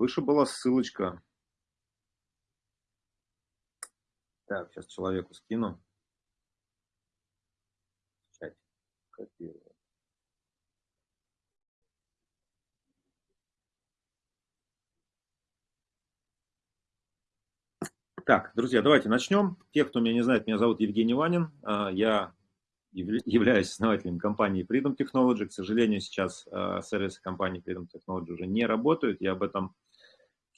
выше была ссылочка. Так, сейчас человеку скину. Чать. Копирую. Так, друзья, давайте начнем. Те, кто меня не знает, меня зовут Евгений Ванин. А, я являюсь основателем компании Freedom Technology. К сожалению, сейчас а, сервисы компании Freedom Technology уже не работают. Я об этом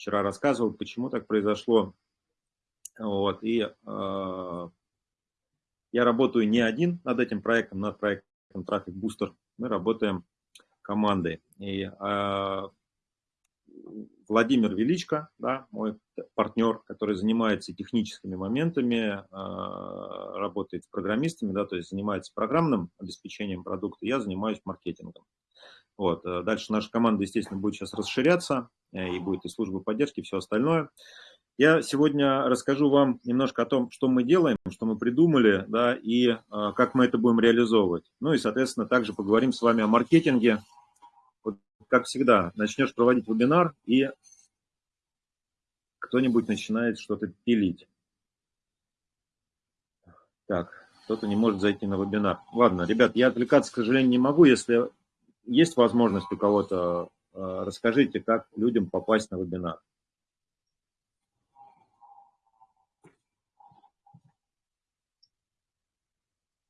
вчера рассказывал, почему так произошло. Вот, и э, я работаю не один над этим проектом, над проектом Traffic Booster. Мы работаем командой. И э, Владимир Величко, да, мой партнер, который занимается техническими моментами, э, работает с программистами, да, то есть занимается программным обеспечением продукта, я занимаюсь маркетингом. Вот. Э, дальше наша команда, естественно, будет сейчас расширяться, э, и будет и служба поддержки, и все остальное. Я сегодня расскажу вам немножко о том, что мы делаем, что мы придумали, да, и э, как мы это будем реализовывать. Ну и, соответственно, также поговорим с вами о маркетинге. Вот, как всегда, начнешь проводить вебинар, и кто-нибудь начинает что-то пилить. Так, кто-то не может зайти на вебинар. Ладно, ребят, я отвлекаться, к сожалению, не могу. Если есть возможность у кого-то, э, расскажите, как людям попасть на вебинар.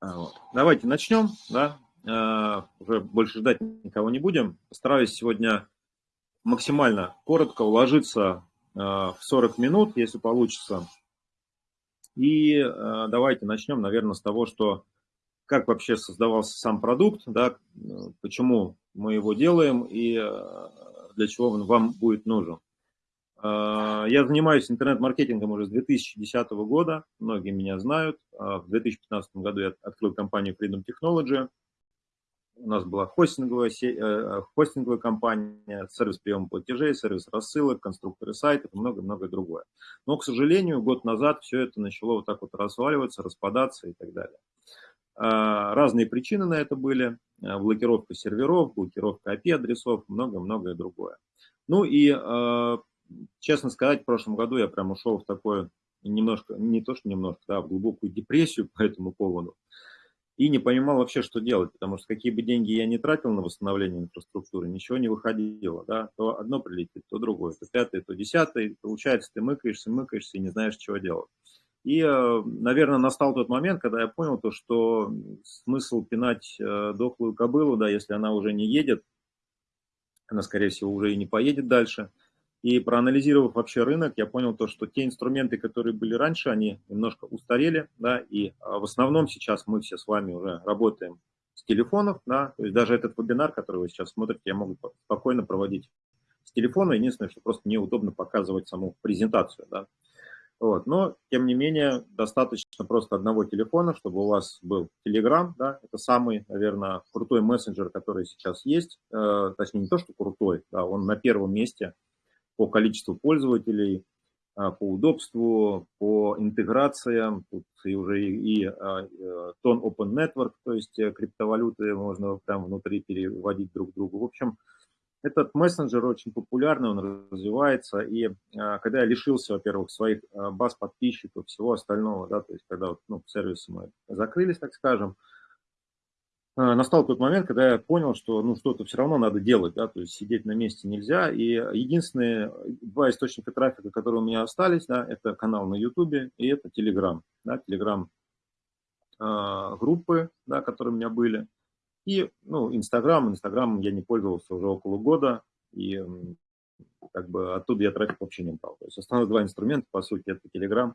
А, вот. Давайте начнем, да, э, уже больше ждать никого не будем. Постараюсь сегодня максимально коротко уложиться э, в 40 минут, если получится. И давайте начнем, наверное, с того, что как вообще создавался сам продукт, да, почему мы его делаем и для чего он вам будет нужен. А, я занимаюсь интернет-маркетингом уже с 2010 года, многие меня знают. А, в 2015 году я открыл компанию Freedom Technology. У нас была хостинговая, э, э, хостинговая компания, сервис приема платежей, сервис рассылок, конструкторы сайтов и много-много другое. Но, к сожалению, год назад все это начало вот так вот разваливаться, распадаться и так далее. А, разные причины на это были. Блокировка серверов, блокировка IP-адресов, много-многое другое. Ну и честно сказать, в прошлом году я прям ушел в такое немножко, не то что немножко, да, в глубокую депрессию по этому поводу. И не понимал вообще, что делать, потому что какие бы деньги я не тратил на восстановление инфраструктуры, ничего не выходило, да, то одно прилетит, то другое, то пятое, то десятое, получается, ты мыкаешься, мыкаешься и не знаешь, чего делать. И, э, наверное, настал тот момент, когда я понял то, что смысл пинать э, дохлую кобылу, да, если она уже не едет, она, скорее всего, уже и не поедет дальше – и проанализировав вообще рынок, я понял то, что те инструменты, которые были раньше, они немножко устарели, да, и а, в основном сейчас мы все с вами уже работаем с телефонов, да, то есть даже этот вебинар, который вы сейчас смотрите, я могу спокойно проводить с телефона, единственное, что просто неудобно показывать саму презентацию, да. Вот. Но, тем не менее, достаточно просто одного телефона, чтобы у вас был Telegram, да, это самый, наверное, крутой мессенджер, который сейчас есть, э, точнее, не то, что крутой, да, он на первом месте – по количеству пользователей, а, по удобству, по интеграциям, тут и уже и, и а, э, тон Open Network, то есть э, криптовалюты можно там внутри переводить друг к другу. В общем, этот мессенджер очень популярный, он развивается, и а, когда я лишился, во-первых, своих баз подписчиков, всего остального, да, то есть когда ну, сервисы мы закрылись, так скажем, Э, настал тот момент, когда я понял, что ну, что-то все равно надо делать, да, то есть сидеть на месте нельзя. И единственные два источника трафика, которые у меня остались, да, это канал на YouTube и это Telegram, да, Telegram э, группы, да, которые у меня были. И, ну, Инстаграм, Инстаграм я не пользовался уже около года, и как бы оттуда я трафик вообще не брал. То есть основные два инструмента, по сути, это Telegram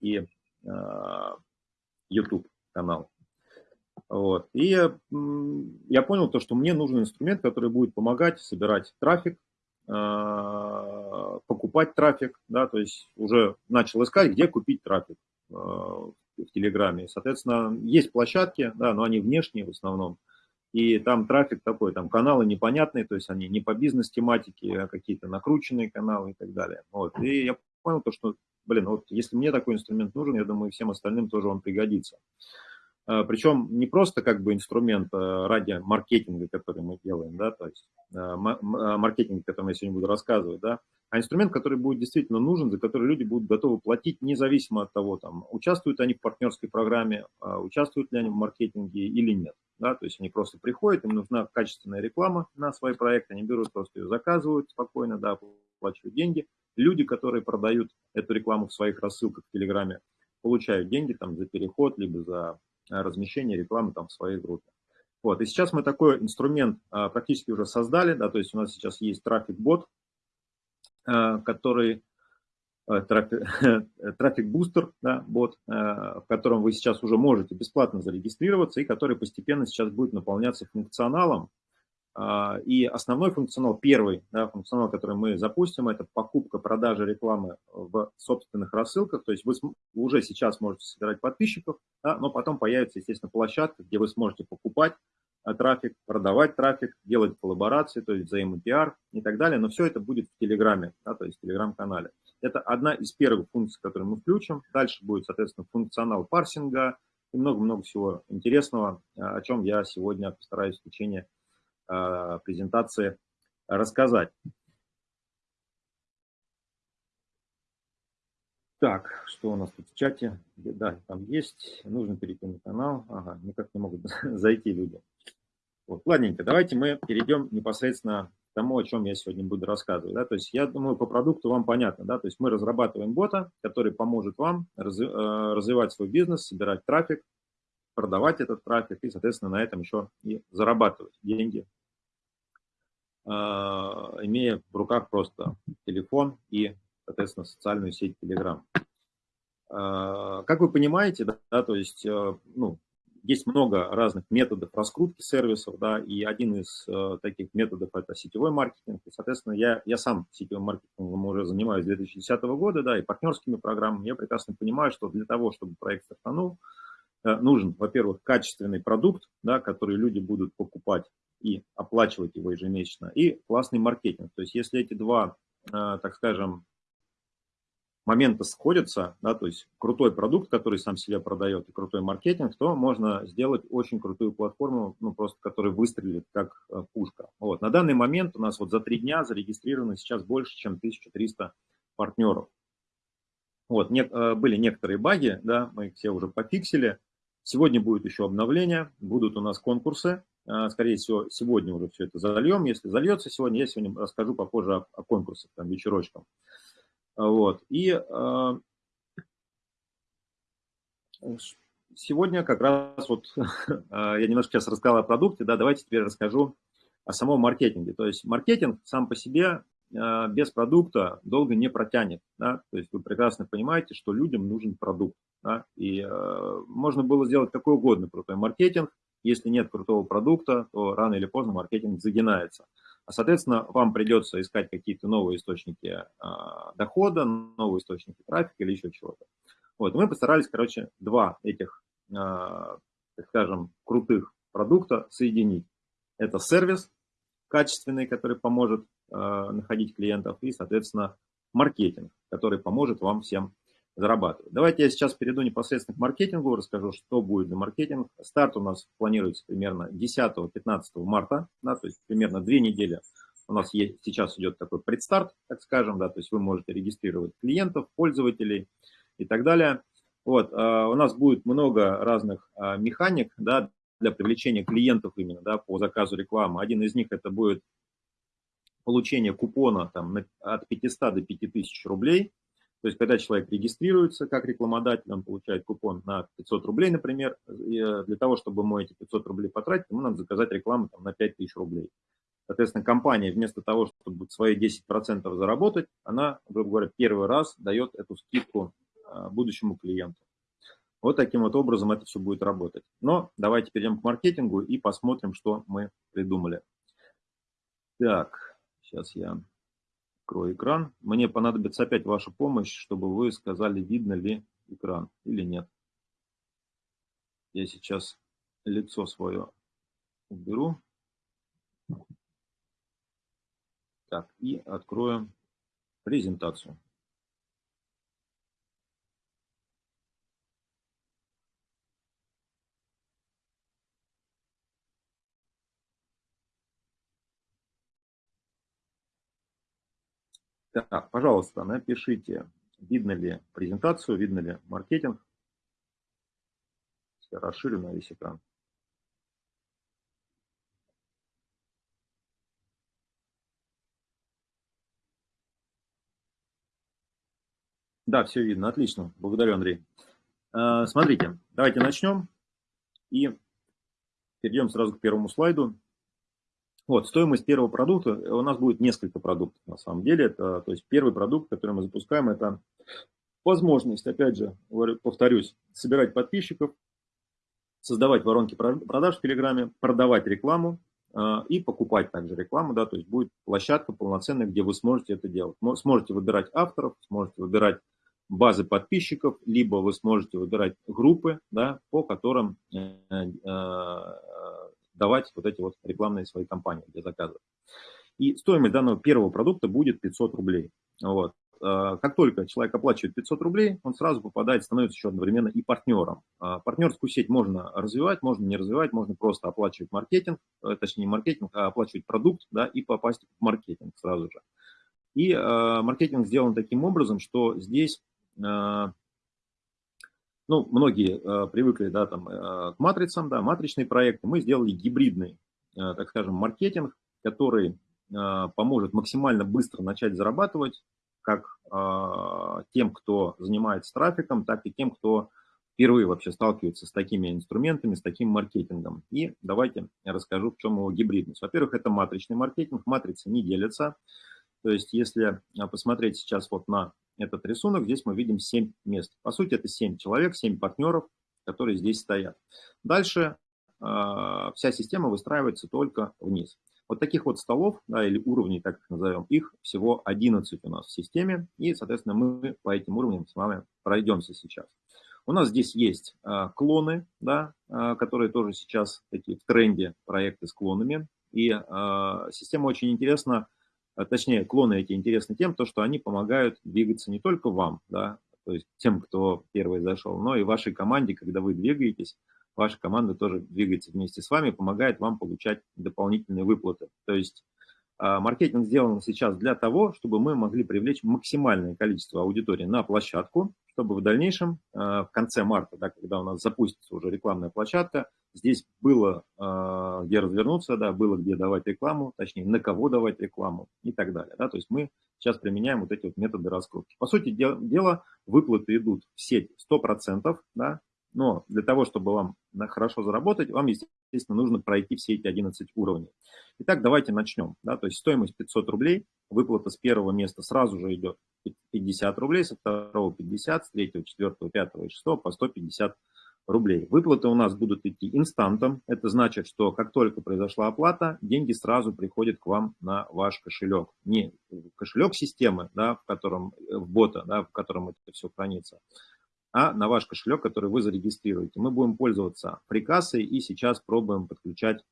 и э, YouTube канал. Вот. И я, я понял то, что мне нужен инструмент, который будет помогать собирать трафик, а, покупать трафик, да, то есть уже начал искать, где купить трафик а, в Телеграме. Соответственно, есть площадки, да, но они внешние в основном, и там трафик такой, там каналы непонятные, то есть они не по бизнес-тематике, а какие-то накрученные каналы и так далее. Вот. И я понял то, что, блин, вот если мне такой инструмент нужен, я думаю, всем остальным тоже он пригодится. Причем не просто как бы инструмент ради маркетинга, который мы делаем, да, то есть маркетинг, о котором я сегодня буду рассказывать, да, а инструмент, который будет действительно нужен, за который люди будут готовы платить, независимо от того, там, участвуют они в партнерской программе, участвуют ли они в маркетинге или нет. Да, то есть они просто приходят, им нужна качественная реклама на свой проект, они берут, просто ее заказывают спокойно, да, оплачивают деньги. Люди, которые продают эту рекламу в своих рассылках в Телеграме, получают деньги там за переход, либо за размещение рекламы там в своей группе. Вот, и сейчас мы такой инструмент а, практически уже создали, да, то есть у нас сейчас есть трафик-бот, а, который Э, трафик бустер, да, бот, э, в котором вы сейчас уже можете бесплатно зарегистрироваться и который постепенно сейчас будет наполняться функционалом. А, и основной функционал, первый да, функционал, который мы запустим, это покупка, продажа рекламы в собственных рассылках. То есть вы уже сейчас можете собирать подписчиков, да, но потом появится, естественно, площадка, где вы сможете покупать э, трафик, продавать трафик, делать коллаборации, то есть взаимопиар и так далее. Но все это будет в Телеграме, да, то есть в Телеграм-канале. Это одна из первых функций, которые мы включим. Дальше будет, соответственно, функционал парсинга и много-много всего интересного, о чем я сегодня постараюсь в течение презентации рассказать. Так, что у нас тут в чате? Да, там есть. Нужно перейти на канал. Ага, никак не могут зайти люди. Вот, ладненько, давайте мы перейдем непосредственно тому, о чем я сегодня буду рассказывать. Да? То есть я думаю, по продукту вам понятно. Да? То есть мы разрабатываем бота, который поможет вам э, развивать свой бизнес, собирать трафик, продавать этот трафик и, соответственно, на этом еще и зарабатывать деньги, э, имея в руках просто телефон и, соответственно, социальную сеть Telegram. Э, как вы понимаете, да, то есть, ну, есть много разных методов раскрутки сервисов, да, и один из э, таких методов – это сетевой маркетинг. И, соответственно, я, я сам сетевым маркетингом уже занимаюсь с 2010 года, да, и партнерскими программами. Я прекрасно понимаю, что для того, чтобы проект стартанул, э, нужен, во-первых, качественный продукт, да, который люди будут покупать и оплачивать его ежемесячно, и классный маркетинг. То есть если эти два, э, так скажем, моменты сходятся, да, то есть крутой продукт, который сам себя продает, и крутой маркетинг, то можно сделать очень крутую платформу, ну, просто которая выстрелит как э, пушка. Вот. На данный момент у нас вот за три дня зарегистрировано сейчас больше, чем 1300 партнеров. Вот, не, э, были некоторые баги, да, мы их все уже пофиксили. Сегодня будет еще обновление, будут у нас конкурсы. Э, скорее всего, сегодня уже все это зальем. Если зальется сегодня, я сегодня расскажу попозже о, о конкурсах, там, вечерочкам. Вот. И э, сегодня как раз вот я немножко сейчас рассказал о продукте, да, давайте теперь расскажу о самом маркетинге. То есть маркетинг сам по себе э, без продукта долго не протянет. Да? То есть вы прекрасно понимаете, что людям нужен продукт. Да? И э, можно было сделать какой угодно крутой маркетинг. Если нет крутого продукта, то рано или поздно маркетинг загинается. А, соответственно, вам придется искать какие-то новые источники а, дохода, новые источники трафика или еще чего-то. Вот, мы постарались, короче, два этих, а, так скажем, крутых продукта соединить. Это сервис качественный, который поможет находить клиентов, и, соответственно, маркетинг, который поможет вам всем зарабатывать. Давайте я сейчас перейду непосредственно к маркетингу, расскажу, что будет за маркетинг. Старт у нас планируется примерно 10-15 марта, да, то есть примерно две недели у нас есть, сейчас идет такой предстарт, так скажем, да, то есть вы можете регистрировать клиентов, пользователей и так далее. Вот, а, у нас будет много разных а, механик, да, для привлечения клиентов именно, да, по заказу рекламы. Один из них это будет получение купона там, от 500 до 5000 рублей то есть, когда человек регистрируется как рекламодатель, он получает купон на 500 рублей, например, э, для того, чтобы ему эти 500 рублей потратить, ему надо заказать рекламу там, на 5000 рублей. Соответственно, компания вместо того, чтобы свои 10% заработать, она, грубо говоря, первый раз дает эту скидку э, будущему клиенту. Вот таким вот образом это все будет работать. Но давайте перейдем к маркетингу и посмотрим, что мы придумали. Так, сейчас я Открою экран. Мне понадобится опять ваша помощь, чтобы вы сказали, видно ли экран или нет. Я сейчас лицо свое уберу. Так, и открою презентацию. Так, пожалуйста, напишите, видно ли презентацию, видно ли маркетинг. Я расширю на весь экран. Да, все видно, отлично. Благодарю, Андрей. А, смотрите, давайте начнем и перейдем сразу к первому слайду. Вот, стоимость первого продукта, у нас будет несколько продуктов на самом деле. Это, то есть первый продукт, который мы запускаем, это возможность, опять же, повторюсь, собирать подписчиков, создавать воронки продаж в Телеграме, продавать рекламу э, и покупать также рекламу, да, то есть будет площадка полноценная, где вы сможете это делать. Сможете выбирать авторов, сможете выбирать базы подписчиков, либо вы сможете выбирать группы, да, по которым э, э, давать вот эти вот рекламные свои кампании для заказа. И стоимость данного первого продукта будет 500 рублей. Вот. А, как только человек оплачивает 500 рублей, он сразу попадает, становится еще одновременно и партнером. А, партнерскую сеть можно развивать, можно не развивать, можно просто оплачивать маркетинг, э, точнее не маркетинг, а оплачивать продукт да, и попасть в маркетинг сразу же. И э, маркетинг сделан таким образом, что здесь ну, многие э, привыкли, да, там, э, к матрицам, да, матричные проекты. Мы сделали гибридный, э, так скажем, маркетинг, который э, поможет максимально быстро начать зарабатывать, как э, тем, кто занимается трафиком, так и тем, кто впервые вообще сталкивается с такими инструментами, с таким маркетингом. И давайте я расскажу, в чем его гибридность. Во-первых, это матричный маркетинг. Матрицы не делятся. То есть, если э, посмотреть сейчас вот на этот рисунок, здесь мы видим 7 мест. По сути, это 7 человек, 7 партнеров, которые здесь стоят. Дальше э, вся система выстраивается только вниз. Вот таких вот столов, да, или уровней, так их назовем, их всего 11 у нас в системе. И, соответственно, мы по этим уровням с вами пройдемся сейчас. У нас здесь есть э, клоны, да, э, которые тоже сейчас такие в тренде проекты с клонами. И э, система очень интересна точнее, клоны эти интересны тем, то, что они помогают двигаться не только вам, да, то есть тем, кто первый зашел, но и вашей команде, когда вы двигаетесь, ваша команда тоже двигается вместе с вами, помогает вам получать дополнительные выплаты. То есть а, маркетинг сделан сейчас для того, чтобы мы могли привлечь максимальное количество аудитории на площадку, чтобы в дальнейшем, а, в конце марта, да, когда у нас запустится уже рекламная площадка, здесь было а, где развернуться, да, было где давать рекламу, точнее, на кого давать рекламу и так далее. Да, то есть мы сейчас применяем вот эти вот методы раскрутки. По сути дела, выплаты идут в сеть 100%, да, но для того, чтобы вам хорошо заработать, вам, естественно, нужно пройти все эти 11 уровней. Итак, давайте начнем. Да? То есть стоимость 500 рублей, выплата с первого места сразу же идет 50 рублей, со второго 50, с третьего, четвертого, пятого и шестого по 150 рублей. Выплаты у нас будут идти инстантом. Это значит, что как только произошла оплата, деньги сразу приходят к вам на ваш кошелек. Не кошелек системы, да, в котором, в бота, да, в котором это все хранится, а на ваш кошелек, который вы зарегистрируете. Мы будем пользоваться прикассой и сейчас пробуем подключать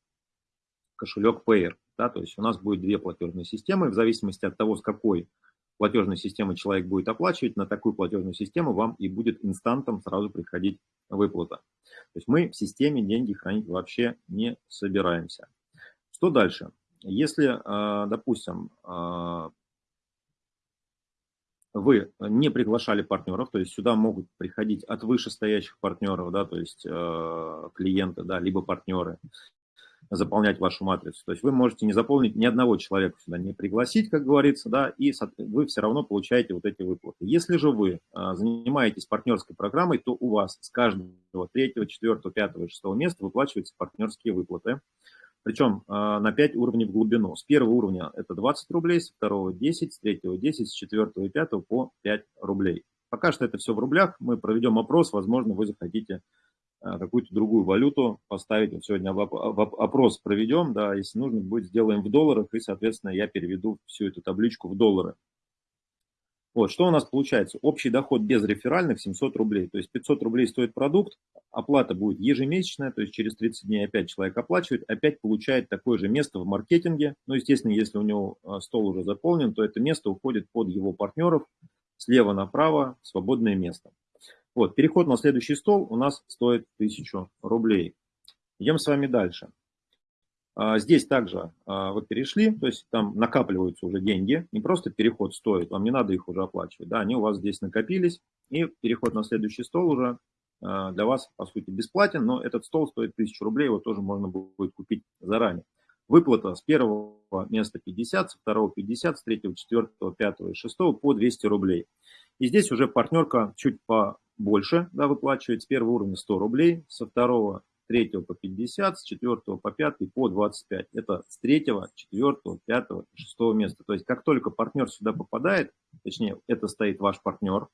кошелек Payer. Да, то есть у нас будет две платежные системы, в зависимости от того, с какой платежной системы человек будет оплачивать, на такую платежную систему вам и будет инстантом сразу приходить выплата. То есть мы в системе деньги хранить вообще не собираемся. Что дальше? Если, а, допустим, а, вы не приглашали партнеров, то есть сюда могут приходить от вышестоящих партнеров, да, то есть э, клиенты, да, либо партнеры, заполнять вашу матрицу. То есть вы можете не заполнить ни одного человека сюда, не пригласить, как говорится, да, и вы все равно получаете вот эти выплаты. Если же вы э, занимаетесь партнерской программой, то у вас с каждого третьего, четвертого, пятого, шестого места выплачиваются партнерские выплаты причем а, на 5 уровней в глубину. С первого уровня это 20 рублей, с второго 10, с третьего 10, с четвертого и пятого по 5 рублей. Пока что это все в рублях, мы проведем опрос, возможно, вы захотите а, какую-то другую валюту поставить. Вот сегодня опрос проведем, да, если нужно будет, сделаем в долларах, и, соответственно, я переведу всю эту табличку в доллары. Вот, что у нас получается? Общий доход без реферальных 700 рублей. То есть 500 рублей стоит продукт, оплата будет ежемесячная, то есть через 30 дней опять человек оплачивает, опять получает такое же место в маркетинге. Ну, естественно, если у него а, стол уже заполнен, то это место уходит под его партнеров слева направо, свободное место. Вот, переход на следующий стол у нас стоит 1000 рублей. Идем с вами дальше. А, здесь также а, вы перешли, то есть там накапливаются уже деньги, не просто переход стоит, вам не надо их уже оплачивать, да, они у вас здесь накопились, и переход на следующий стол уже а, для вас, по сути, бесплатен, но этот стол стоит 1000 рублей, его тоже можно будет купить заранее. Выплата с первого места 50, со второго 50, с третьего, четвертого, пятого и шестого по 200 рублей. И здесь уже партнерка чуть побольше да, выплачивает, с первого уровня 100 рублей, со второго третьего по 50, с четвертого по пятый по 25. Это с третьего, четвертого, пятого шестого места. То есть как только партнер сюда попадает, точнее это стоит ваш партнер,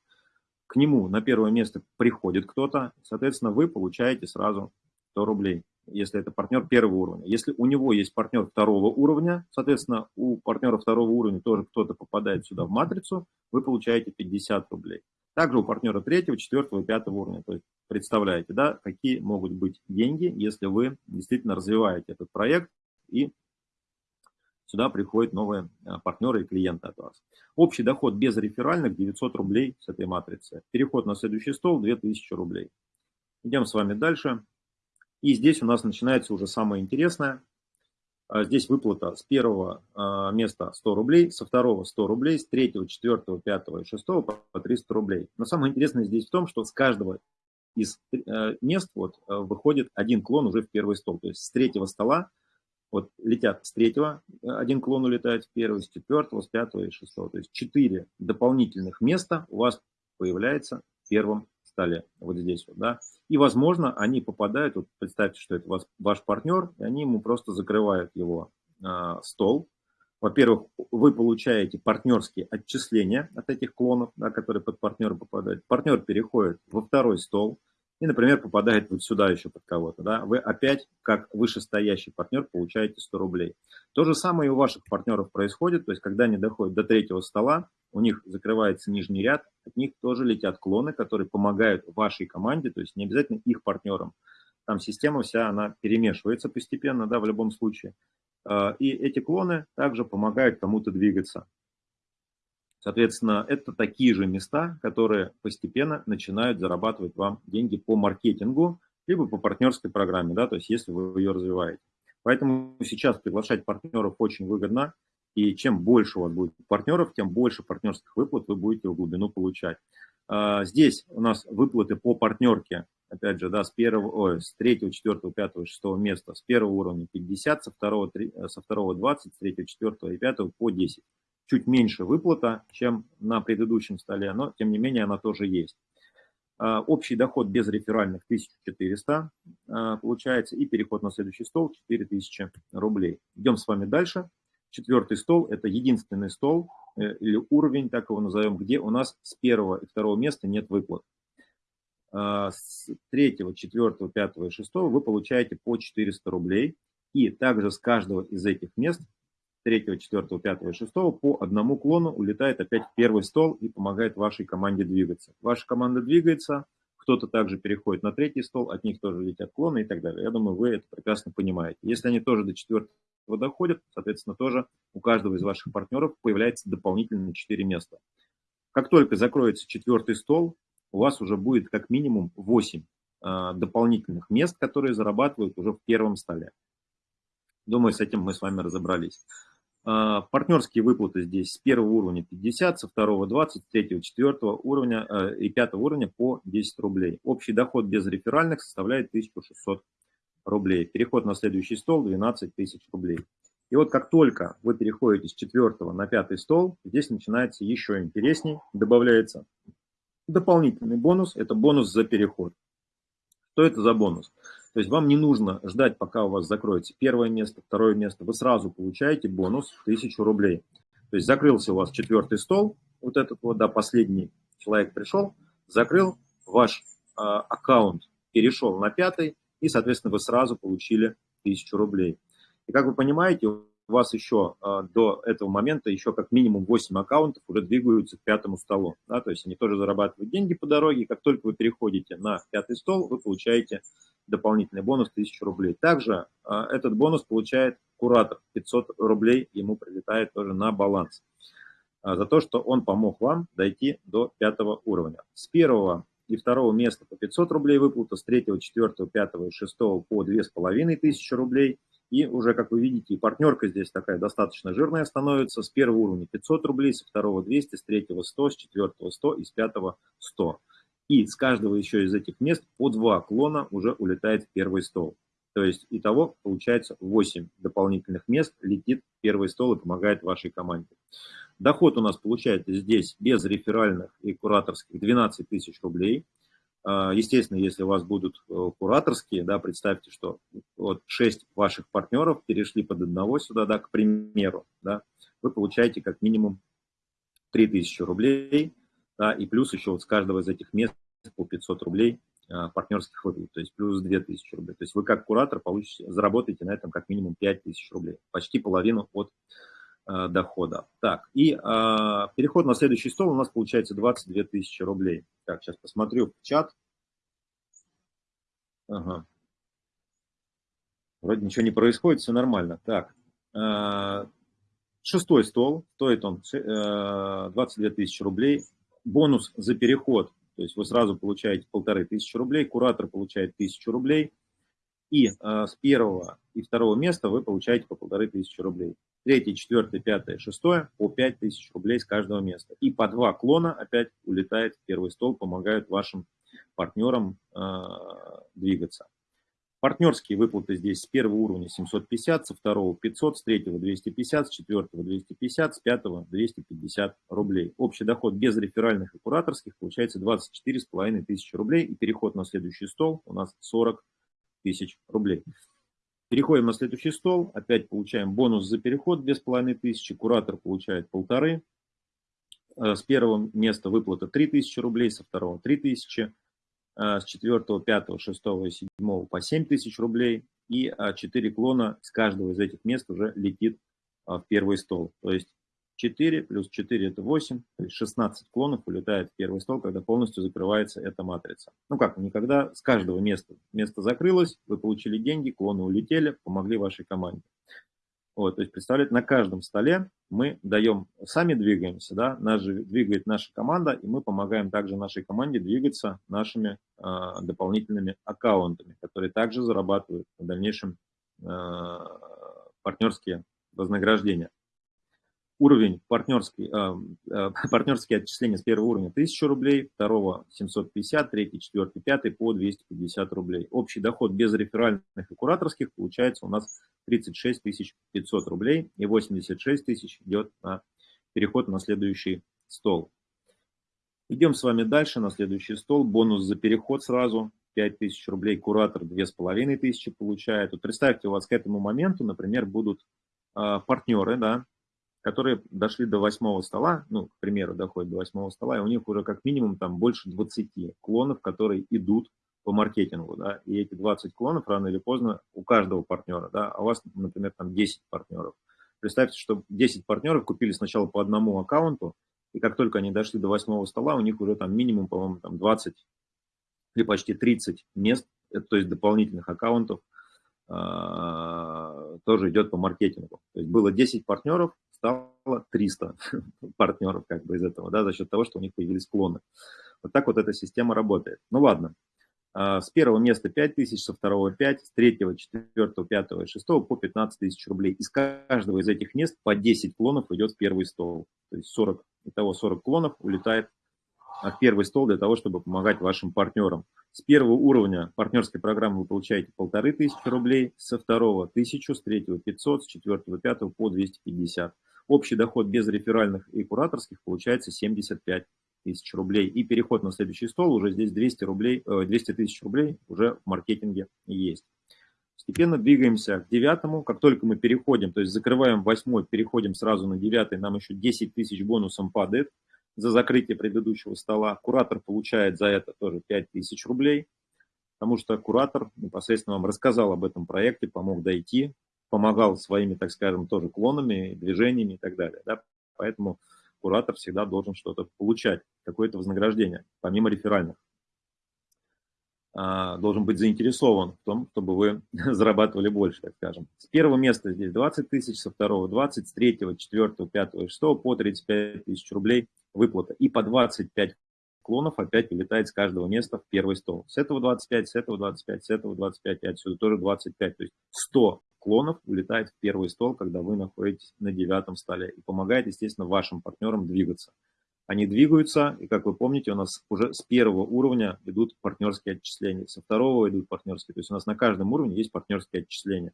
к нему на первое место приходит кто-то, соответственно вы получаете сразу 100 рублей, если это партнер первого уровня. Если у него есть партнер второго уровня, соответственно у партнера второго уровня тоже кто-то попадает сюда в матрицу, вы получаете 50 рублей. Также у партнера третьего, четвертого и пятого уровня. То есть представляете, да, какие могут быть деньги, если вы действительно развиваете этот проект и сюда приходят новые а, партнеры и клиенты от вас. Общий доход без реферальных 900 рублей с этой матрицы. Переход на следующий стол 2000 рублей. Идем с вами дальше. И здесь у нас начинается уже самое интересное. А, здесь выплата с первого а, места 100 рублей, со второго 100 рублей, с третьего, четвертого, пятого и шестого по 300 рублей. Но самое интересное здесь в том, что с каждого из э, мест вот, э, выходит один клон уже в первый стол. То есть с третьего стола вот летят с третьего, э, один клон улетает в первый, с четвертого, с пятого и шестого. То есть четыре дополнительных места у вас появляется в первом столе, вот здесь вот, да. И, возможно, они попадают, вот представьте, что это вас, ваш партнер, и они ему просто закрывают его э, стол. Во-первых, вы получаете партнерские отчисления от этих клонов, да, которые под партнера попадают. Партнер переходит во второй стол, и, например, попадает вот сюда еще под кого-то, да, вы опять, как вышестоящий партнер, получаете 100 рублей. То же самое и у ваших партнеров происходит, то есть, когда они доходят до третьего стола, у них закрывается нижний ряд, от них тоже летят клоны, которые помогают вашей команде, то есть не обязательно их партнерам. Там система вся, она перемешивается постепенно, да, в любом случае. А, и эти клоны также помогают кому-то двигаться. Соответственно, это такие же места, которые постепенно начинают зарабатывать вам деньги по маркетингу, либо по партнерской программе, да, то есть если вы ее развиваете. Поэтому сейчас приглашать партнеров очень выгодно, и чем больше у вас будет партнеров, тем больше партнерских выплат вы будете в глубину получать. А, здесь у нас выплаты по партнерке, опять же, да, с первого, ой, с третьего, четвертого, пятого, шестого места, с первого уровня 50, со второго, 3, со второго 20, с третьего, четвертого и пятого по 10 чуть меньше выплата, чем на предыдущем столе, но тем не менее она тоже есть. А, общий доход без реферальных 1400 а, получается и переход на следующий стол 4000 рублей. Идем с вами дальше. Четвертый стол – это единственный стол э, или уровень, так его назовем, где у нас с первого и второго места нет выплат. А, с третьего, четвертого, пятого и шестого вы получаете по 400 рублей. И также с каждого из этих мест третьего, четвертого, пятого и шестого по одному клону улетает опять в первый стол и помогает вашей команде двигаться. Ваша команда двигается, кто-то также переходит на третий стол, от них тоже летят клоны и так далее. Я думаю, вы это прекрасно понимаете. Если они тоже до четвертого доходят, соответственно, тоже у каждого из ваших партнеров появляется дополнительные 4 места. Как только закроется четвертый стол, у вас уже будет как минимум 8 а, дополнительных мест, которые зарабатывают уже в первом столе. Думаю, с этим мы с вами разобрались. А, партнерские выплаты здесь с первого уровня 50, со второго 20, с третьего, четвертого уровня э, и пятого уровня по 10 рублей. Общий доход без реферальных составляет 1600 рублей. Переход на следующий стол 12 тысяч рублей. И вот как только вы переходите с четвертого на пятый стол, здесь начинается еще интересней, добавляется дополнительный бонус, это бонус за переход. Что это за бонус? То есть вам не нужно ждать, пока у вас закроется первое место, второе место. Вы сразу получаете бонус 1000 рублей. То есть закрылся у вас четвертый стол, вот этот вот, да, последний человек пришел, закрыл, ваш э, аккаунт перешел на пятый, и, соответственно, вы сразу получили 1000 рублей. И как вы понимаете, у вас еще э, до этого момента еще как минимум 8 аккаунтов уже двигаются к пятому столу. Да, то есть они тоже зарабатывают деньги по дороге. Как только вы переходите на пятый стол, вы получаете дополнительный бонус 1000 рублей. Также а, этот бонус получает куратор. 500 рублей ему прилетает тоже на баланс. А, за то, что он помог вам дойти до пятого уровня. С первого и второго места по 500 рублей выплата, с третьего, четвертого, пятого и шестого по 2500 рублей. И уже, как вы видите, и партнерка здесь такая достаточно жирная становится. С первого уровня 500 рублей, со второго 200, с третьего 100, с четвертого 100 и с пятого 100. И с каждого еще из этих мест по два клона уже улетает в первый стол. То есть итого получается 8 дополнительных мест летит в первый стол и помогает вашей команде. Доход у нас получается здесь без реферальных и кураторских 12 тысяч рублей. А, естественно, если у вас будут э, кураторские, да, представьте, что вот 6 ваших партнеров перешли под одного сюда, да, к примеру, да, вы получаете как минимум 3000 рублей, да, и плюс еще вот с каждого из этих мест по 500 рублей а, партнерских выплат, то есть плюс 2000 рублей. То есть вы как куратор получите, заработаете на этом как минимум 5000 рублей, почти половину от дохода. Так, и э, переход на следующий стол у нас получается 22 тысячи рублей. Так, сейчас посмотрю в чат. Ага. Вроде ничего не происходит, все нормально. Так, э, шестой стол, стоит он э, 22 тысячи рублей бонус за переход, то есть вы сразу получаете полторы тысячи рублей, куратор получает тысячу рублей, и э, с первого и второго места вы получаете по полторы тысячи рублей. Третье, четвертое, пятое, шестое по пять тысяч рублей с каждого места. И по два клона опять улетает в первый стол, помогают вашим партнерам э, двигаться. Партнерские выплаты здесь с первого уровня 750, со второго 500, с третьего 250, с четвертого 250, с пятого 250 рублей. Общий доход без реферальных и кураторских получается 24 с половиной тысячи рублей. И переход на следующий стол у нас 40 тысяч рублей. Переходим на следующий стол. Опять получаем бонус за переход половиной тысячи, Куратор получает полторы. Э, с первого места выплата 3000 рублей, со второго 3000 Э, с 4, 5, 6 и 7 по 7 тысяч рублей, и 4 клона с каждого из этих мест уже летит э, в первый стол. То есть 4 плюс 4 это 8, то есть 16 клонов улетает в первый стол, когда полностью закрывается эта матрица. Ну как, никогда с каждого места место закрылось, вы получили деньги, клоны улетели, помогли вашей команде. Вот, то есть, представляете, на каждом столе мы даем, сами двигаемся, да, нас же двигает наша команда, и мы помогаем также нашей команде двигаться нашими э, дополнительными аккаунтами, которые также зарабатывают в дальнейшем э, партнерские вознаграждения. Уровень партнерский, э, э, партнерские отчисления с первого уровня 1000 рублей, второго 750, третий, четвертый, пятый по 250 рублей. Общий доход без реферальных и кураторских получается у нас 36 500 рублей и 86 тысяч идет на переход на следующий стол. Идем с вами дальше на следующий стол. Бонус за переход сразу 5000 рублей, куратор 2500 получает. Вот представьте, у вас к этому моменту, например, будут э, партнеры, да, которые дошли до восьмого стола, ну, к примеру, доходят до восьмого стола, и у них уже как минимум там больше 20 клонов, которые идут по маркетингу, да, и эти 20 клонов рано или поздно у каждого партнера, да, а у вас, например, там 10 партнеров. Представьте, что 10 партнеров купили сначала по одному аккаунту, и как только они дошли до восьмого стола, у них уже там минимум, по-моему, там 20 или почти 30 мест, то есть дополнительных аккаунтов, а, тоже идет по маркетингу. То есть было 10 партнеров, стало 300 партнеров как бы из этого, да, за счет того, что у них появились клоны. Вот так вот эта система работает. Ну ладно, а, с первого места 5 тысяч, со второго 5, с третьего, четвертого, пятого и шестого по 15 тысяч рублей. Из каждого из этих мест по 10 клонов идет в первый стол. То есть 40, итого 40 клонов улетает в первый стол для того, чтобы помогать вашим партнерам. С первого уровня партнерской программы вы получаете полторы тысячи рублей, со второго 1000, с третьего 500, с четвертого, пятого по 250. Общий доход без реферальных и кураторских получается 75 тысяч рублей. И переход на следующий стол уже здесь 200 рублей, 200 э, тысяч рублей уже в маркетинге есть. Постепенно двигаемся к девятому. Как только мы переходим, то есть закрываем восьмой, переходим сразу на девятый, нам еще 10 тысяч бонусом падает за закрытие предыдущего стола. Куратор получает за это тоже 5 тысяч рублей, потому что куратор непосредственно вам рассказал об этом проекте, помог дойти, помогал своими, так скажем, тоже клонами, движениями и так далее. Да? Поэтому куратор всегда должен что-то получать, какое-то вознаграждение, помимо реферальных. А, должен быть заинтересован в том, чтобы вы зарабатывали больше, так скажем. С первого места здесь 20 тысяч, со второго 20, с третьего, четвертого, пятого и шестого по 35 тысяч рублей выплата. И по 25 клонов опять вылетает с каждого места в первый стол. С этого 25, с этого 25, с этого 25 и отсюда тоже 25. То есть 100 клонов улетает в первый стол, когда вы находитесь на девятом столе и помогает, естественно, вашим партнерам двигаться. Они двигаются, и, как вы помните, у нас уже с первого уровня идут партнерские отчисления, со второго идут партнерские. То есть у нас на каждом уровне есть партнерские отчисления.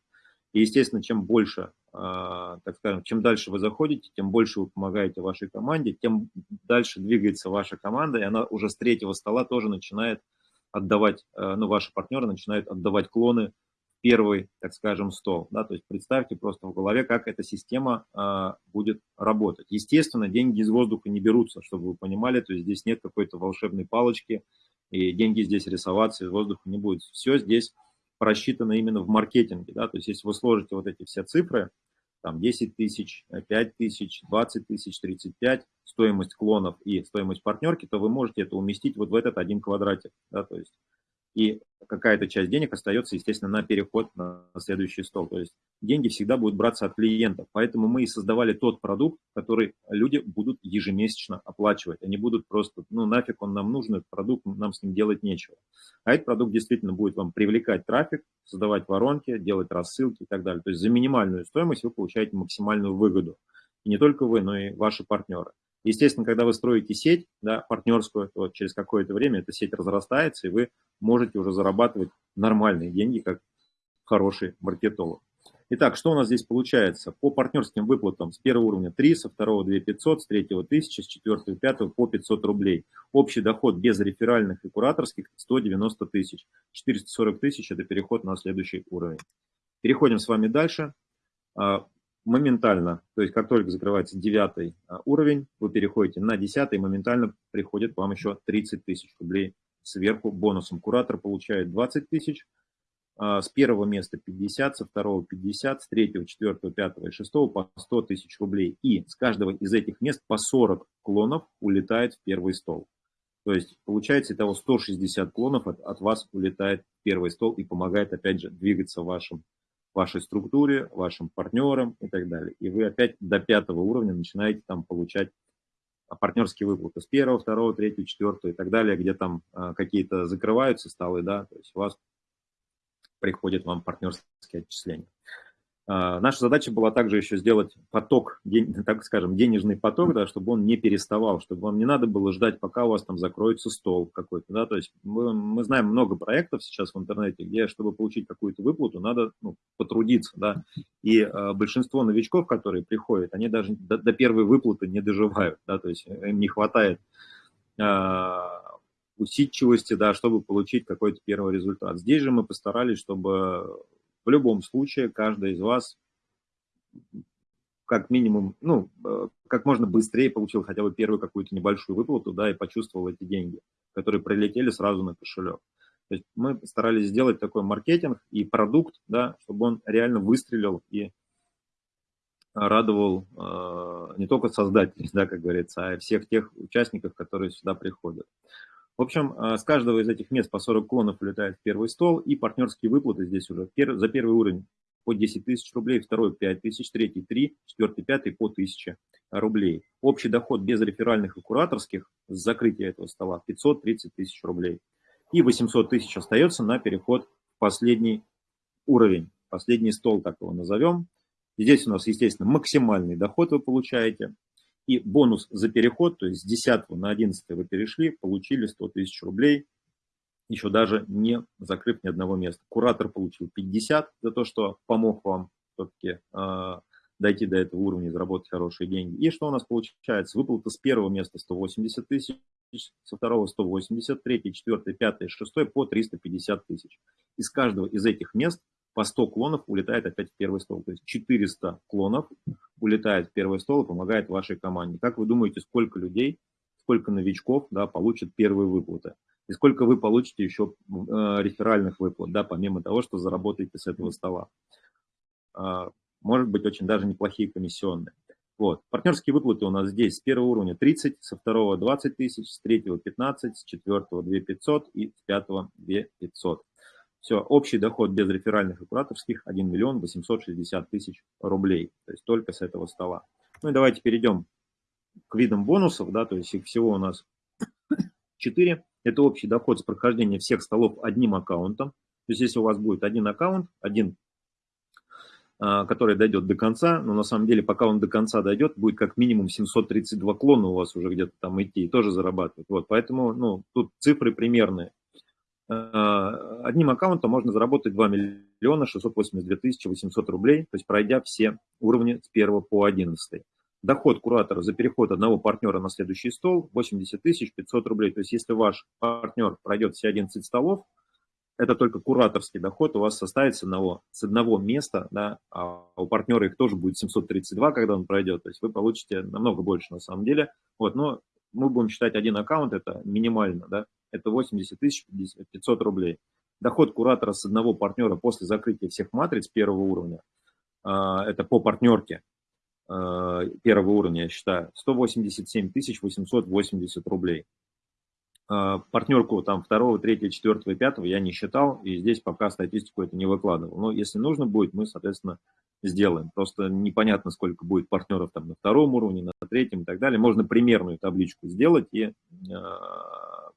И, естественно, чем больше, а, так скажем, чем дальше вы заходите, тем больше вы помогаете вашей команде, тем дальше двигается ваша команда, и она уже с третьего стола тоже начинает отдавать, э, ну, ваши партнеры начинают отдавать клоны первый, так скажем, стол. Да? То есть представьте просто в голове, как эта система а, будет работать. Естественно, деньги из воздуха не берутся, чтобы вы понимали, то есть здесь нет какой-то волшебной палочки, и деньги здесь рисоваться из воздуха не будет. Все здесь просчитано именно в маркетинге. Да? То есть если вы сложите вот эти все цифры, там 10 тысяч, 5 тысяч, 20 тысяч, 35, стоимость клонов и стоимость партнерки, то вы можете это уместить вот в этот один квадратик. Да? То есть и какая-то часть денег остается, естественно, на переход на следующий стол. То есть деньги всегда будут браться от клиентов. Поэтому мы и создавали тот продукт, который люди будут ежемесячно оплачивать. Они будут просто, ну нафиг он нам нужен, этот продукт, нам с ним делать нечего. А этот продукт действительно будет вам привлекать трафик, создавать воронки, делать рассылки и так далее. То есть за минимальную стоимость вы получаете максимальную выгоду. И не только вы, но и ваши партнеры. Естественно, когда вы строите сеть да, партнерскую, то через какое-то время эта сеть разрастается, и вы можете уже зарабатывать нормальные деньги, как хороший маркетолог. Итак, что у нас здесь получается? По партнерским выплатам с первого уровня 3, со второго 2 500, с третьего 1000, с четвертого 5 по 500 рублей. Общий доход без реферальных и кураторских 190 тысяч. 440 тысяч – это переход на следующий уровень. Переходим с вами дальше. Моментально, то есть как только закрывается девятый а, уровень, вы переходите на десятый, моментально приходит вам еще 30 тысяч рублей сверху бонусом. Куратор получает 20 тысяч, а, с первого места 50, со второго 50, с третьего, четвертого, пятого и шестого по 100 тысяч рублей. И с каждого из этих мест по 40 клонов улетает в первый стол. То есть получается итого 160 клонов от, от вас улетает в первый стол и помогает опять же двигаться вашим вашей структуре, вашим партнерам и так далее. И вы опять до пятого уровня начинаете там получать партнерские выплаты с первого, второго, третьего, четвертого и так далее, где там а, какие-то закрываются столы, да, то есть у вас приходят вам партнерские отчисления. А, наша задача была также еще сделать поток, так скажем, денежный поток, да, чтобы он не переставал, чтобы вам не надо было ждать, пока у вас там закроется стол какой-то. Да, то есть мы, мы знаем много проектов сейчас в интернете, где, чтобы получить какую-то выплату, надо ну, потрудиться. Да, и э, большинство новичков, которые приходят, они даже до, до первой выплаты не доживают. Да, то есть им не хватает э, усидчивости, да, чтобы получить какой-то первый результат. Здесь же мы постарались, чтобы в любом случае, каждый из вас как минимум, ну, э, как можно быстрее получил хотя бы первую какую-то небольшую выплату, да, и почувствовал эти деньги, которые прилетели сразу на кошелек. То есть мы старались сделать такой маркетинг и продукт, да, чтобы он реально выстрелил и радовал э, не только создателей, да, как говорится, а всех тех участников, которые сюда приходят. В общем, э, с каждого из этих мест по 40 клонов улетает в первый стол, и партнерские выплаты здесь уже за первый уровень по 10 тысяч рублей, второй 5 тысяч, третий 3, четвертый, пятый по 1000 рублей. Общий доход без реферальных и кураторских с закрытия этого стола 530 тысяч рублей. И 800 тысяч остается на переход в последний уровень, последний стол, так его назовем. Здесь у нас, естественно, максимальный доход вы получаете. И бонус за переход, то есть с 10 на 11 вы перешли, получили 100 тысяч рублей, еще даже не закрыв ни одного места. Куратор получил 50 за то, что помог вам все-таки э, дойти до этого уровня и заработать хорошие деньги. И что у нас получается? Выплата с первого места 180 тысяч, со второго 180, третий, четвертый, пятый, шестой по 350 тысяч. Из каждого из этих мест по 100 клонов улетает опять в первый стол. То есть 400 клонов улетает в первый стол и помогает вашей команде. Как вы думаете, сколько людей, сколько новичков да, получат первые выплаты? И сколько вы получите еще э, реферальных выплат, да, помимо того, что заработаете с этого стола? Э, может быть, очень даже неплохие комиссионные. Вот. Партнерские выплаты у нас здесь с первого уровня 30, со второго 20 тысяч, с третьего 15, с четвертого 2 500 и с пятого 2 500. Все, общий доход без реферальных и кураторских 1 миллион 860 тысяч рублей. То есть только с этого стола. Ну и давайте перейдем к видам бонусов. Да, то есть их всего у нас 4. Это общий доход с прохождения всех столов одним аккаунтом. То есть если у вас будет один аккаунт, один а, который дойдет до конца, но на самом деле, пока он до конца дойдет, будет как минимум 732 клона у вас уже где-то там идти и тоже зарабатывать. Вот, поэтому, ну, тут цифры примерные. А, одним аккаунтом можно заработать 2 миллиона 682 тысячи 800 рублей, то есть пройдя все уровни с 1 по 11. Доход куратора за переход одного партнера на следующий стол 80 тысяч 500 рублей. То есть если ваш партнер пройдет все 11 столов, это только кураторский доход у вас составит с одного, с одного места, да, а у партнера их тоже будет 732, когда он пройдет, то есть вы получите намного больше на самом деле. Вот, но мы будем считать один аккаунт, это минимально, да, это 80 тысяч 500 рублей. Доход куратора с одного партнера после закрытия всех матриц первого уровня, а, это по партнерке а, первого уровня, я считаю, 187 880 рублей. А, партнерку там второго, третьего, четвертого, пятого я не считал, и здесь пока статистику это не выкладывал. Но если нужно будет, мы, соответственно, сделаем. Просто непонятно, сколько будет партнеров там на втором уровне, на третьем и так далее. Можно примерную табличку сделать и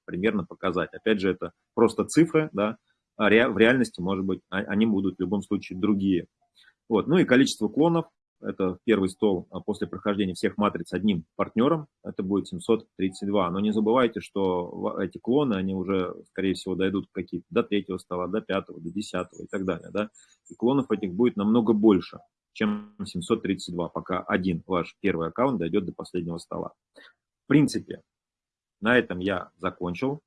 примерно показать. Опять же, это просто цифры, да, а ре, в реальности, может быть, а, они будут в любом случае другие. Вот. Ну и количество клонов это первый стол а после прохождения всех матриц одним партнером, это будет 732. Но не забывайте, что эти клоны, они уже, скорее всего, дойдут какие-то до третьего стола, до пятого, до десятого и так далее. Да? И клонов этих будет намного больше, чем 732, пока один ваш первый аккаунт дойдет до последнего стола. В принципе, на этом я закончил.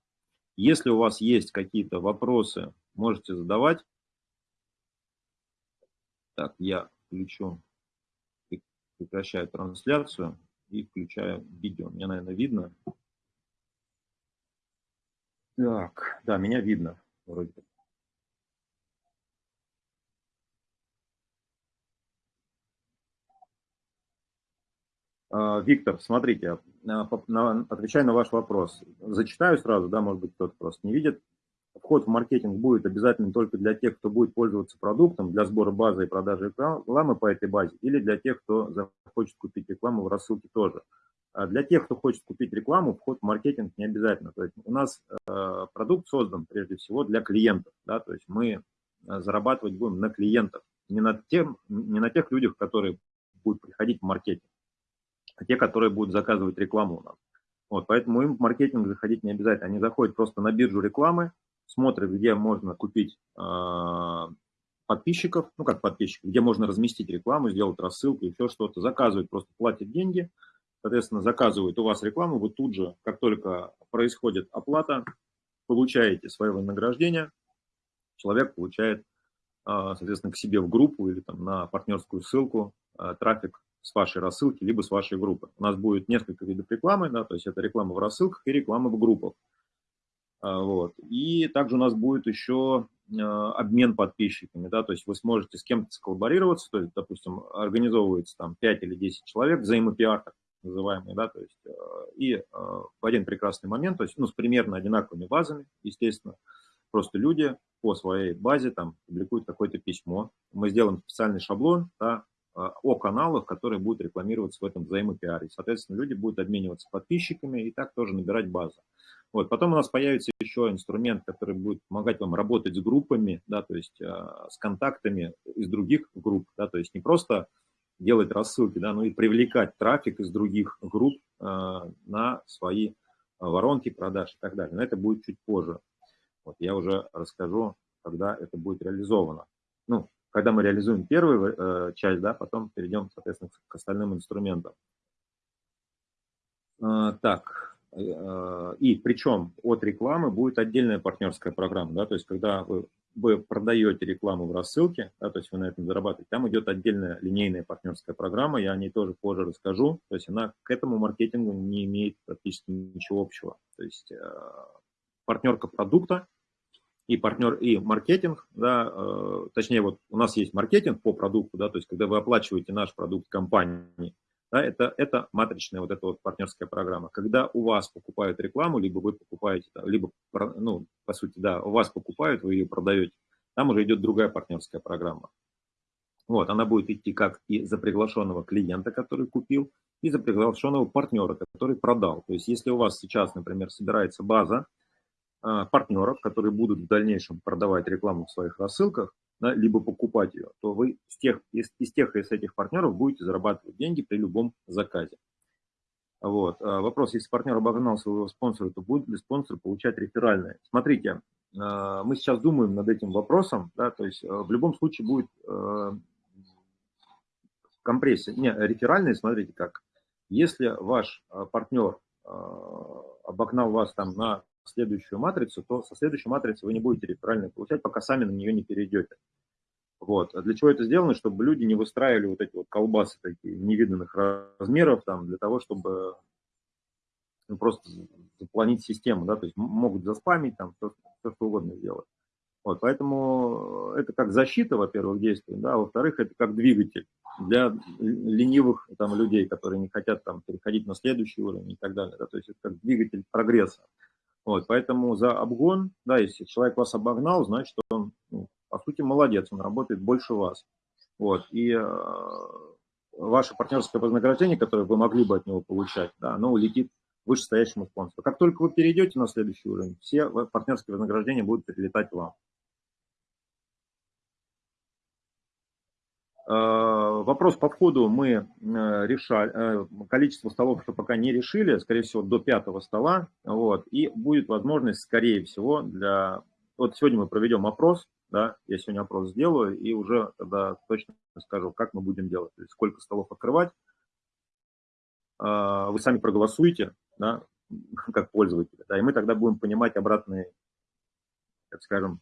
Если у вас есть какие-то вопросы, можете задавать. Так, я включу прекращаю трансляцию и включаю видео. Мне, наверное, видно. Так, да, меня видно вроде а, Виктор, смотрите, отвечаю на ваш вопрос. Зачитаю сразу, да, может быть, кто-то просто не видит вход в маркетинг будет обязательно только для тех, кто будет пользоваться продуктом для сбора базы и продажи рекламы по этой базе, или для тех, кто захочет купить рекламу в рассылке тоже. А для тех, кто хочет купить рекламу, вход в маркетинг не обязательно. То есть у нас э, продукт создан прежде всего для клиентов. Да? То есть мы э, зарабатывать будем на клиентах, не на, тем, не на тех людях, которые будут приходить в маркетинг, а те, которые будут заказывать рекламу у нас. Вот, поэтому им в маркетинг заходить не обязательно. Они заходят просто на биржу рекламы, смотрит, где можно купить э, подписчиков, ну как подписчиков, где можно разместить рекламу, сделать рассылку, еще что-то, заказывает, просто платит деньги, соответственно, заказывает у вас рекламу, вы тут же, как только происходит оплата, получаете свое вознаграждение, человек получает, э, соответственно, к себе в группу или там на партнерскую ссылку э, трафик с вашей рассылки, либо с вашей группы. У нас будет несколько видов рекламы, да, то есть это реклама в рассылках и реклама в группах. А, вот. И также у нас будет еще а, обмен подписчиками, да, то есть вы сможете с кем-то сколлаборироваться, то есть, допустим, организовывается там 5 или 10 человек, взаимопиар, так называемый, да, то есть, а, и в один прекрасный момент, то есть, ну, с примерно одинаковыми базами, естественно, просто люди по своей базе там публикуют какое-то письмо, мы сделаем специальный шаблон, да, о каналах, которые будут рекламироваться в этом взаимопиаре. Соответственно, люди будут обмениваться подписчиками и так тоже набирать базу. Вот. Потом у нас появится еще инструмент, который будет помогать вам работать с группами, да, то есть э, с контактами из других групп, да, то есть не просто делать рассылки, да, но и привлекать трафик из других групп э, на свои воронки продаж и так далее. Но это будет чуть позже. Вот я уже расскажу, когда это будет реализовано. Ну, когда мы реализуем первую э, часть, да, потом перейдем, соответственно, к остальным инструментам. Э, так, Э, и причем от рекламы будет отдельная партнерская программа, да, то есть когда вы, вы продаете рекламу в рассылке, да, то есть вы на этом зарабатываете, там идет отдельная линейная партнерская программа, я о ней тоже позже расскажу, то есть она к этому маркетингу не имеет практически ничего общего, то есть э, партнерка продукта и партнер и маркетинг, да, э, точнее вот у нас есть маркетинг по продукту, да, то есть когда вы оплачиваете наш продукт компании, да, это, это матричная вот эта вот партнерская программа. Когда у вас покупают рекламу, либо вы покупаете, либо, ну, по сути, да, у вас покупают, вы ее продаете, там уже идет другая партнерская программа. Вот, она будет идти как и за приглашенного клиента, который купил, и за приглашенного партнера, который продал. То есть, если у вас сейчас, например, собирается база партнеров, которые будут в дальнейшем продавать рекламу в своих рассылках, да, либо покупать ее, то вы из тех, из, из тех из этих партнеров будете зарабатывать деньги при любом заказе. Вот. А вопрос, если партнер обогнал своего спонсора, то будет ли спонсор получать реферальные? Смотрите, а, мы сейчас думаем над этим вопросом, да, то есть в любом случае будет компрессия. Не, реферальные, смотрите как. Если ваш партнер обогнал вас там на следующую матрицу, то со следующей матрицы вы не будете реферальные получать, пока сами на нее не перейдете. Вот. А для чего это сделано? Чтобы люди не выстраивали вот эти вот колбасы такие невиданных размеров там, для того, чтобы ну, просто запланить систему, да, то есть могут заспамить там, все, все что угодно сделать. Вот, поэтому это как защита, во-первых, действует, да, а во-вторых, это как двигатель для ленивых там, людей, которые не хотят там, переходить на следующий уровень и так далее. Да, то есть это как двигатель прогресса. Вот, поэтому за обгон, да, если человек вас обогнал, значит, он, ну, по сути, молодец, он работает больше вас. Вот, и э, ваше партнерское вознаграждение, которое вы могли бы от него получать, да, оно улетит вышестоящему спонсору. Как только вы перейдете на следующий уровень, все партнерские вознаграждения будут перелетать вам. Вопрос по входу мы э, решали, э, количество столов что пока не решили, скорее всего, до пятого стола, вот, и будет возможность, скорее всего, для... Вот сегодня мы проведем опрос, да, я сегодня опрос сделаю, и уже тогда точно скажу, как мы будем делать, то есть сколько столов открывать. Вы сами проголосуете, да, как пользователи, да, и мы тогда будем понимать обратные, так скажем,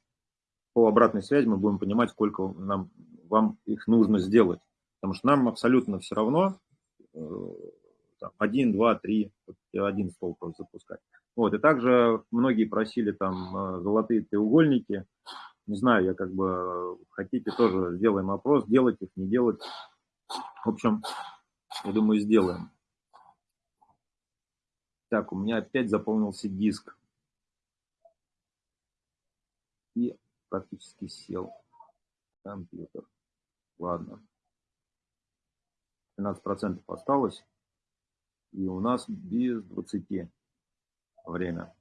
по обратной связи мы будем понимать, сколько нам вам их нужно сделать. Потому что нам абсолютно все равно э, там, один, два, три, один стол просто запускать. Вот, и также многие просили там э, золотые треугольники. Не знаю, я как бы, хотите, тоже сделаем опрос, делать их, не делать. В общем, я думаю, сделаем. Так, у меня опять заполнился диск. И практически сел компьютер. Ладно. 15% осталось. И у нас без 20 время.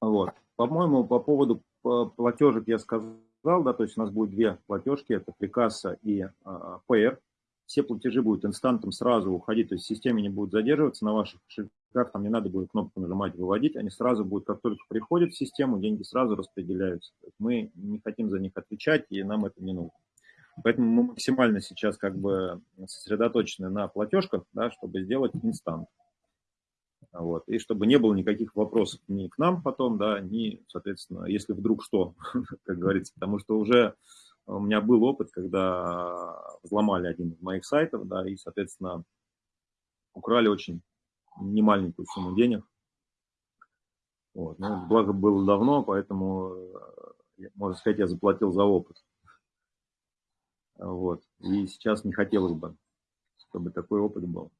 Вот. По-моему, по поводу платежек я сказал, да, то есть у нас будет две платежки, это прикасса и а, ПР все платежи будут инстантом сразу уходить, то есть в системе не будут задерживаться на ваших кошельках, там не надо будет кнопку нажимать, выводить, они сразу будут, как только приходят в систему, деньги сразу распределяются. Мы не хотим за них отвечать, и нам это не нужно. Поэтому мы максимально сейчас как бы сосредоточены на платежках, да, чтобы сделать инстант. Вот. И чтобы не было никаких вопросов ни к нам потом, да, ни, соответственно, если вдруг что, как говорится, потому что уже у меня был опыт, когда взломали один из моих сайтов, да, и, соответственно, украли очень немаленькую сумму денег. Вот. Ну, благо было давно, поэтому, э, можно сказать, я заплатил за опыт. Вот. И сейчас не хотелось бы, чтобы такой опыт был.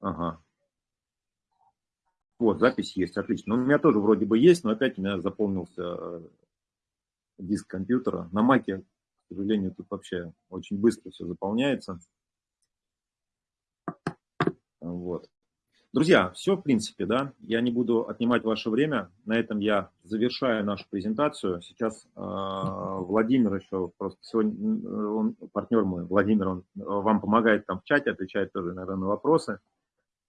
Ага. Вот, запись есть, отлично. Ну, у меня тоже вроде бы есть, но опять у меня заполнился э, диск компьютера. На маке, к сожалению, тут вообще очень быстро все заполняется. Вот. Друзья, все в принципе, да, я не буду отнимать ваше время, на этом я завершаю нашу презентацию. Сейчас э, Владимир еще, просто сегодня, он, партнер мой, Владимир, он вам помогает там в чате, отвечает тоже, наверное, на вопросы.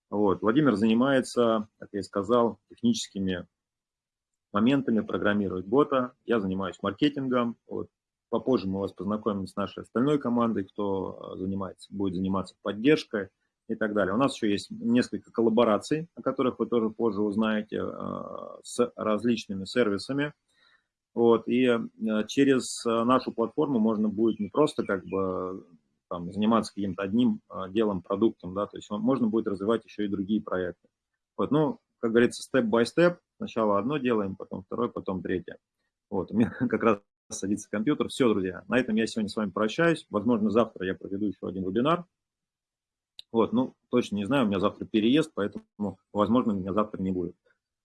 Вот. Владимир занимается, как я и сказал, техническими моментами программировать бота. Я занимаюсь маркетингом. Вот. Попозже мы вас познакомим с нашей остальной командой, кто э, занимается, будет заниматься поддержкой и так далее. У нас еще есть несколько коллабораций, о которых вы тоже позже узнаете, э, с различными сервисами. Вот, и э, через нашу платформу можно будет не просто как бы там, заниматься каким-то одним делом, продуктом, да, то есть можно будет развивать еще и другие проекты. Вот, ну, как говорится, степ-бай-степ. Сначала одно делаем, потом второе, потом третье. Вот, у меня как раз садится компьютер. Все, друзья, на этом я сегодня с вами прощаюсь. Возможно, завтра я проведу еще один вебинар. Вот, ну, точно не знаю, у меня завтра переезд, поэтому, возможно, меня завтра не будет.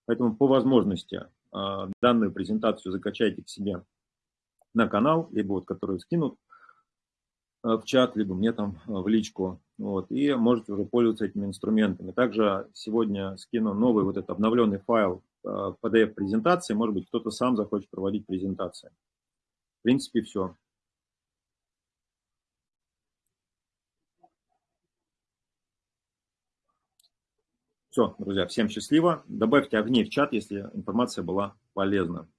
Поэтому по возможности а, данную презентацию закачайте к себе на канал, либо вот, которую скинут. в чат, либо мне там в личку. Вот, и можете уже пользоваться этими инструментами. Также сегодня скину новый вот этот обновленный файл PDF-презентации. Может быть, кто-то сам захочет проводить презентации. В принципе, все. Все, друзья, всем счастливо. Добавьте огни в чат, если информация была полезна.